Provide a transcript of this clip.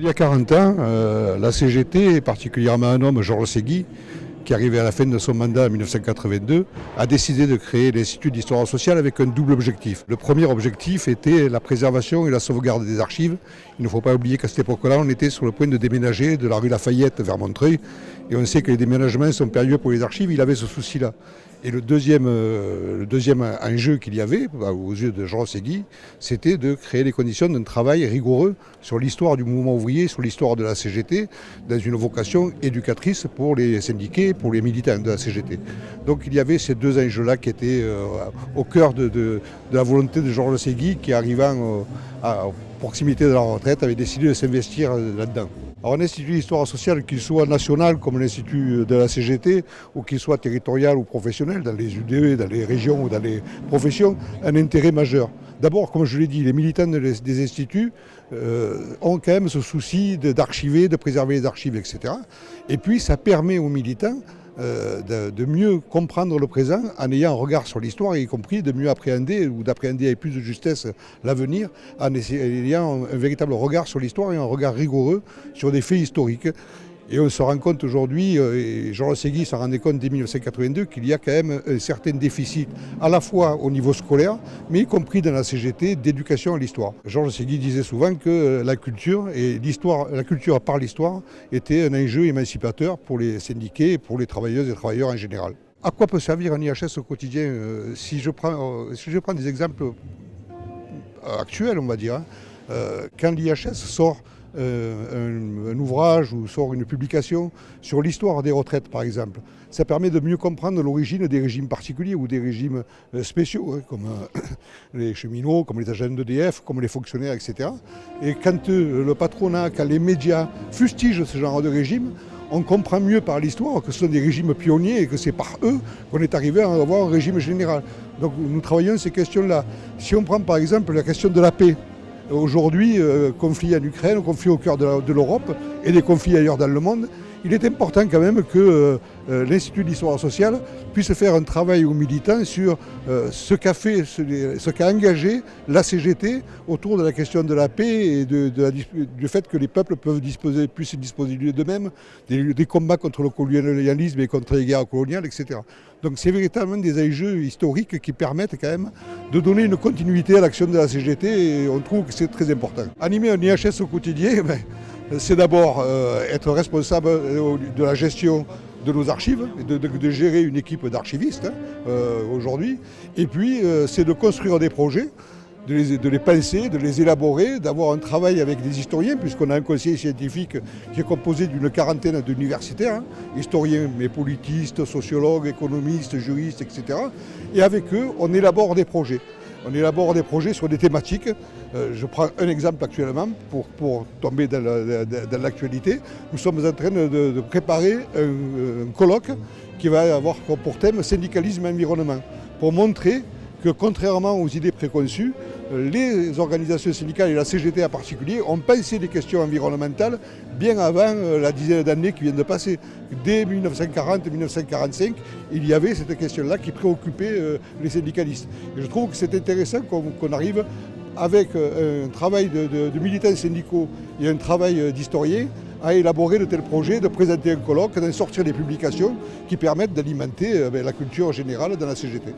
Il y a 40 ans, euh, la CGT, et particulièrement un homme, Georges Segui, qui arrivait à la fin de son mandat en 1982, a décidé de créer l'Institut d'histoire sociale avec un double objectif. Le premier objectif était la préservation et la sauvegarde des archives. Il ne faut pas oublier qu'à cette époque-là, on était sur le point de déménager de la rue Lafayette vers Montreuil, et on sait que les déménagements sont périlleux pour les archives, il avait ce souci-là. Et le deuxième, euh, le deuxième enjeu qu'il y avait, bah, aux yeux de Jean Segui, c'était de créer les conditions d'un travail rigoureux sur l'histoire du mouvement ouvrier, sur l'histoire de la CGT, dans une vocation éducatrice pour les syndiqués, pour les militants de la CGT. Donc il y avait ces deux enjeux-là qui étaient euh, au cœur de, la volonté de Georges Segui, qui arrivant euh, à proximité de la retraite avait décidé de s'investir là-dedans. Alors un institut d'histoire sociale, qu'il soit national comme l'institut de la CGT, ou qu'il soit territorial ou professionnel, dans les UDE, dans les régions ou dans les professions, un intérêt majeur. D'abord, comme je l'ai dit, les militants des instituts euh, ont quand même ce souci d'archiver, de préserver les archives, etc. Et puis ça permet aux militants euh, de, mieux comprendre le présent en ayant un regard sur l'histoire, y compris de mieux appréhender ou d'appréhender avec plus de justesse l'avenir, en ayant un véritable regard sur l'histoire et un regard rigoureux sur des faits historiques. Et on se rend compte aujourd'hui, euh, et Jean Segui s'en rendait compte dès 1982, qu'il y a quand même un certain déficit, à la fois au niveau scolaire, mais y compris dans la CGT, d'éducation à l'histoire. Georges Segui disait souvent que la culture, et l'histoire, la culture par l'histoire, était un enjeu émancipateur pour les syndiqués et pour les travailleuses et travailleurs en général. À quoi peut servir un IHS au quotidien euh, si je, prends, euh, si je prends des exemples actuels, on va dire, hein, quand l'IHS sort euh, un, ouvrage ou sort une publication sur l'histoire des retraites, par exemple. Ça permet de mieux comprendre l'origine des régimes particuliers ou des régimes euh, spéciaux, hein, comme euh, les cheminots, comme les agents d'EDF, comme les fonctionnaires, etc. Et quand le patronat, quand les médias fustigent ce genre de régime, on comprend mieux par l'histoire que ce sont des régimes pionniers et que c'est par eux qu'on est arrivé à avoir un régime général. Donc nous travaillons ces questions-là. Si on prend par exemple la question de la paix, Aujourd'hui, euh, conflit en Ukraine, conflit au cœur de l'Europe et des conflits ailleurs dans le monde, il est important quand même que euh, euh, l'Institut d'histoire sociale puisse faire un travail aux militants sur ce qu'a fait, ce qu'a engagé la CGT autour de la question de la paix et du fait que les peuples peuvent disposer, puissent disposer d'eux-mêmes, des, des, combats contre le colonialisme et contre les guerres coloniales, etc. Donc c'est véritablement des enjeux historiques qui permettent quand même de donner une continuité à l'action de la CGT et on trouve que c'est très important. Animer un IHS au quotidien, ben, c'est d'abord euh, être responsable euh, de la gestion de nos archives, de, gérer une équipe d'archivistes hein, euh, aujourd'hui, et puis c'est de construire des projets de les, penser, de les élaborer, d'avoir un travail avec des historiens, puisqu'on a un conseil scientifique qui est composé d'une quarantaine d'universitaires, hein, historiens, mais politistes, sociologues, économistes, juristes, etc. Et avec eux, on élabore des projets. On élabore des projets sur des thématiques. Euh, je prends un exemple actuellement pour, tomber dans l'actualité. Nous sommes en train de, préparer un, colloque qui va avoir pour thème syndicalisme environnement, pour montrer que contrairement aux idées préconçues, les organisations syndicales et la CGT en particulier ont pensé des questions environnementales bien avant euh, la dizaine d'années qui viennent de passer. Dès 1940-1945, il y avait cette question-là qui préoccupait euh, les syndicalistes. Je trouve que c'est intéressant qu'on arrive avec euh, un travail de, militants syndicaux et un travail d'historiens à élaborer de tels projets, de présenter un colloque, d'en sortir des publications qui permettent d'alimenter ben, la culture générale dans la CGT.